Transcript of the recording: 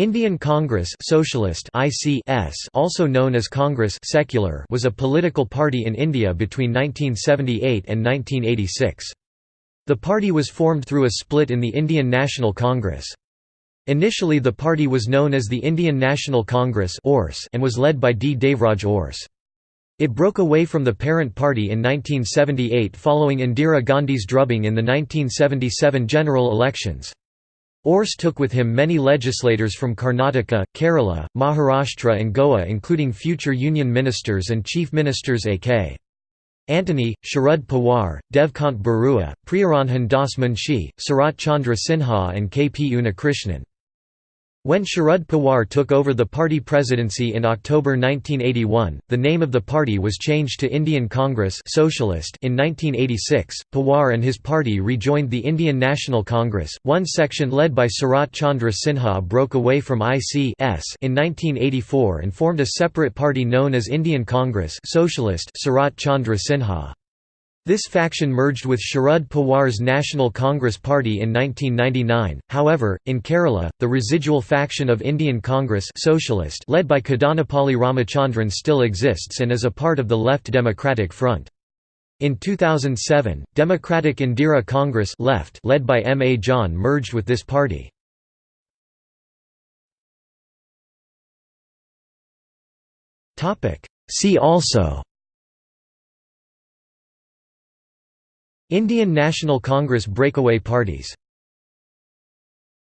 Indian Congress Socialist ICS also known as Congress Secular was a political party in India between 1978 and 1986. The party was formed through a split in the Indian National Congress. Initially the party was known as the Indian National Congress and was led by D. Devraj Urs. It broke away from the parent party in 1978 following Indira Gandhi's drubbing in the 1977 general elections. Urs took with him many legislators from Karnataka, Kerala, Maharashtra and Goa including future union ministers and chief ministers A.K. Antony, Sharad Pawar, Devkant Barua, Priyaranjan Das Munshi, Sarat Chandra Sinha and K. P. Unnikrishnan. When Sharad Pawar took over the party presidency in October 1981, the name of the party was changed to Indian Congress Socialist in 1986. Pawar and his party rejoined the Indian National Congress. One section led by Sarat Chandra Sinha broke away from IC in 1984 and formed a separate party known as Indian Congress Socialist Sarat Chandra Sinha. This faction merged with Sharad Pawar's National Congress Party in 1999. However, in Kerala, the residual faction of Indian Congress Socialist led by Kadanappally Ramachandran still exists and is a part of the Left Democratic Front. In 2007, Democratic Indira Congress left led by M. A. John merged with this party. See also Indian National Congress breakaway parties